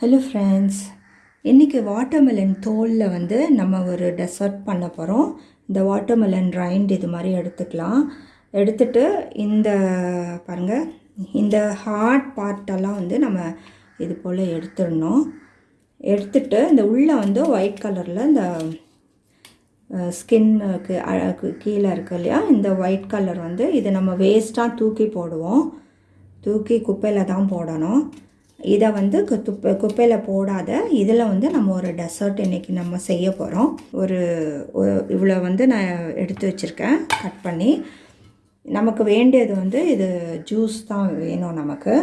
Hello friends இன்றைக்கி watermelon தோலில் வந்து நம்ம ஒரு டெசர்ட் பண்ண போகிறோம் இந்த வாட்டர்மெலன் ரைண்ட் இது மாதிரி எடுத்துக்கலாம். எடுத்துட்டு இந்த பாருங்கள் இந்த ஹார்ட் பார்ட்டெல்லாம் வந்து நம்ம இது போல் எடுத்துடணும். எடுத்துட்டு இந்த உள்ளே வந்து ஒயிட் கலரில் இந்த ஸ்கின்னுக்கு கீழே இருக்கு இல்லையா? இந்த ஒயிட் கலர் வந்து இதை நம்ம வேஸ்ட்டாக தூக்கி போடுவோம். தூக்கி குப்பையில் தான் போடணும். இதை வந்து துப்பை குப்பையில் போடாத. இதில் வந்து நம்ம ஒரு டெசர்ட் இன்றைக்கி நம்ம செய்ய போகிறோம் ஒரு இவ்வளோ வந்து நான் எடுத்து வச்சுருக்கேன். கட் பண்ணி. நமக்கு வேண்டியது வந்து இது ஜூஸ் தான் வேணும் நமக்கு.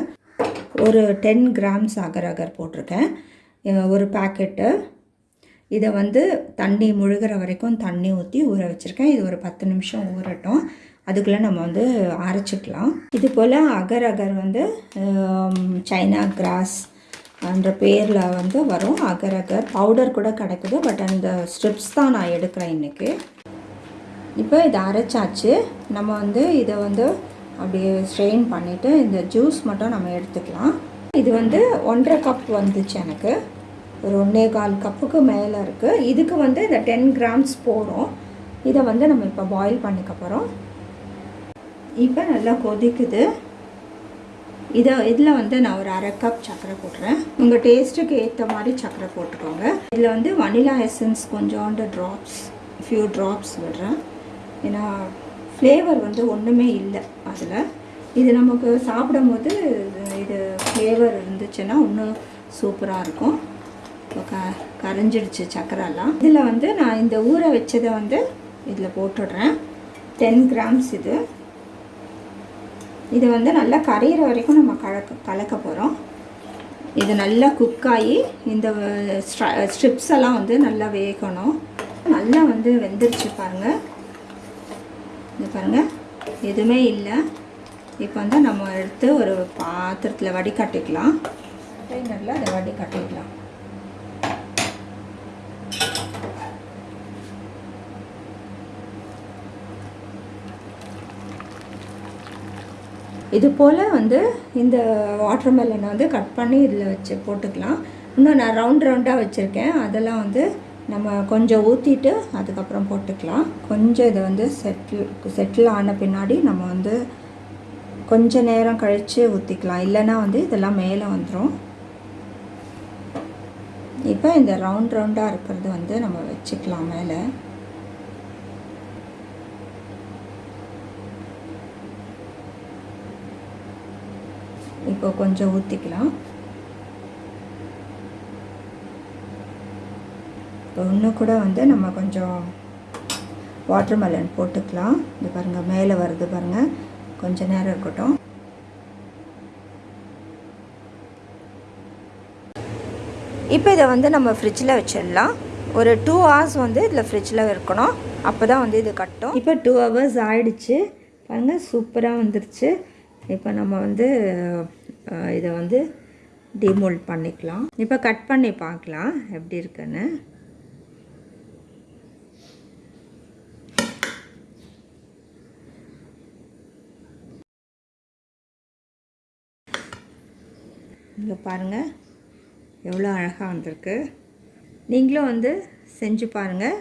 ஒரு டென் கிராம்ஸ் அகர் அகர் போட்டிருக்கேன். ஒரு பேக்கெட்டு இதை வந்து தண்ணி முழுகிற வரைக்கும் தண்ணி ஊற்றி ஊற வச்சுருக்கேன். இது ஒரு பத்து நிமிஷம் ஊறட்டும். அதுக்குள்ளே நம்ம வந்து அரைச்சிக்கலாம். இது போல் அகர் அகர் வந்து சைனா கிராஸ் என்ற பேரில் வந்து வரும் அகர் அகர். பவுடர் கூட கிடைக்குது பட் அந்த ஸ்ட்ரிப்ஸ் தான் நான் எடுக்கிறேன் இன்றைக்கி இப்போ இதை அரைச்சாச்சு. நம்ம வந்து இதை வந்து அப்படியே ஸ்ட்ரெயின் பண்ணிவிட்டு இந்த ஜூஸ் மட்டும் நம்ம எடுத்துக்கலாம். இது வந்து ஒன்றரை கப் வந்துச்சு எனக்கு. ஒரு ஒன்றே கால் கப்புக்கு மேலே இருக்குது இதுக்கு வந்து இந்த டென் கிராம்ஸ் போடும் இதை வந்து நம்ம இப்போ பாயில் பண்ணிக்க போகிறோம் இப்போ நல்லா கொதிக்குது. இதை இதில் வந்து நான் ஒரு அரை கப் சர்க்கரை போட்டுறேன் உங்கள் டேஸ்ட்டுக்கு ஏற்ற மாதிரி சர்க்கரை போட்டுக்கோங்க. இதில் வந்து வனிலா எசன்ஸ் கொஞ்சோண்டு ட்ராப்ஸ் ஃபியூ ட்ராப்ஸ் விடுறேன். ஏன்னா ஃப்ளேவர் வந்து ஒன்றுமே இல்லை அதில். இது நமக்கு சாப்பிடும்போது இது ஃப்ளேவர் இருந்துச்சுன்னா இன்னும் சூப்பராக இருக்கும். இப்போ க கரைஞ்சிடுச்சு சக்கரெல்லாம் இதில் வந்து நான் இந்த ஊற வச்சதை வந்து இதில் போட்டுடுறேன். டென் கிராம்ஸ் இது. இது வந்து நல்லா கரையிற வரைக்கும் நம்ம கலக்க கலக்க போகிறோம் இது நல்லா குக் ஆகி இந்த ஸ்ட்ரிப்ஸ் எல்லாம் வந்து நல்லா வேகணும். நல்லா வந்து வெந்துருச்சு பாருங்கள் இது பாருங்கள் எதுவுமே இல்லை. இப்போ வந்து நம்ம எடுத்து ஒரு பாத்திரத்தில் வடிகட்டிக்கலாம். நல்லா அதை வடிகட்டிக்கலாம். இது போல் வந்து இந்த வாட்டர்மெலனை வந்து கட் பண்ணி இதில் வச்சு போட்டுக்கலாம். இன்னும் நான் ரவுண்ட் ரவுண்டாக வச்சுருக்கேன். அதெல்லாம் வந்து நம்ம கொஞ்சம் ஊற்றிட்டு அதுக்கப்புறம் போட்டுக்கலாம். கொஞ்சம் இதை வந்து செட்டில் செட்டில் ஆன பின்னாடி நம்ம வந்து கொஞ்ச நேரம் கழித்து ஊற்றிக்கலாம் இல்லைன்னா வந்து இதெல்லாம் மேலே வந்துடும் இப்போ இந்த ரவுண்ட் ரவுண்டாக இருக்கிறது வந்து நம்ம வச்சுக்கலாம் மேலே. இப்போ கொஞ்சம் ஊற்றிக்கலாம் இப்போ இன்னும் கூட வந்து நம்ம கொஞ்சம் வாட்டர்மெலன் போட்டுக்கலாம். இது பாருங்கள் மேலே வருது பாருங்கள் கொஞ்ச நேரம் இருக்கட்டும். இப்போ இதை வந்து நம்ம ஃப்ரிட்ஜில் வச்சிடலாம். ஒரு டூ ஹவர்ஸ் வந்து இதில் ஃப்ரிட்ஜில் இருக்கணும். அப்போ தான் வந்து இது கட்டும். இப்போ டூ ஹவர்ஸ் ஆயிடுச்சு. பாருங்கள் சூப்பராக வந்துருச்சு. இப்போ நம்ம வந்து இதை வந்து டிமோல்ட் பண்ணிக்கலாம். இப்போ கட் பண்ணி பார்க்கலாம் எப்படி இருக்குன்னு. இங்கே பாருங்கள் எவ்வளோ அழகாக வந்திருக்கு. நீங்களும் வந்து செஞ்சு பாருங்கள்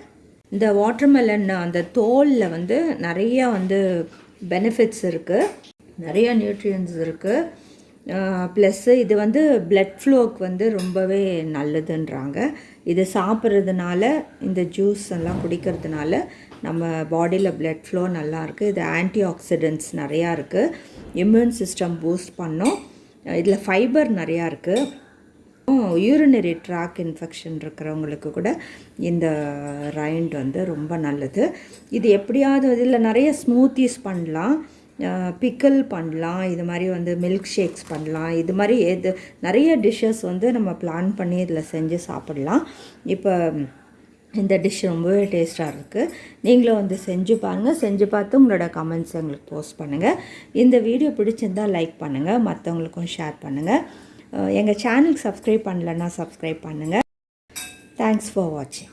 இந்த வாட்டர்மெலன் அந்த தோலில் வந்து நிறையா வந்து பெனிஃபிட்ஸ் இருக்குது நிறைய நியூட்ரியன்ஸ் இருக்குது ப்ளஸ்ஸு இது வந்து பிளட் ஃப்ளோக்கு வந்து ரொம்பவே நல்லதுன்றாங்க. இது சாப்பிட்றதுனால இந்த ஜூஸ் எல்லாம் குடிக்கிறதுனால நம்ம பாடியில் பிளட் ஃப்ளோ நல்லா இருக்குது இது ஆன்டி ஆக்சிடென்ட்ஸ் நிறையா இருக்குது இம்யூன் சிஸ்டம் பூஸ்ட் பண்ணும். இதில் ஃபைபர் நிறையா இருக்குது யூரினரி ட்ராக் இன்ஃபெக்ஷன் இருக்கிறவங்களுக்கு கூட இந்த ரைண்ட் வந்து ரொம்ப நல்லது. இது எப்படியாவது இதில் நிறைய ஸ்மூத்திஸ் பண்ணலாம். பிக்கல் பண்ணலாம் இது மாதிரி வந்து மில்க் ஷேக்ஸ் பண்ணலாம் இது மாதிரி எது நிறைய டிஷ்ஷஸ் வந்து நம்ம பிளான் பண்ணி இதில் செஞ்சு சாப்பிடலாம். இப்போ இந்த டிஷ் ரொம்பவே டேஸ்ட்டாக இருக்குது நீங்களும் வந்து செஞ்சு பாருங்கள் செஞ்சு பார்த்து உங்களோட கமெண்ட்ஸ் எங்களுக்கு போஸ்ட் பண்ணுங்கள் இந்த வீடியோ பிடிச்சிருந்தால் லைக் பண்ணுங்கள் மற்றவங்களுக்கும் ஷேர் பண்ணுங்கள் எங்கள் சேனலுக்கு சப்ஸ்கிரைப் பண்ணலன்னா சப்ஸ்கிரைப் பண்ணுங்கள் தேங்க்ஸ் ஃபார் வாட்சிங்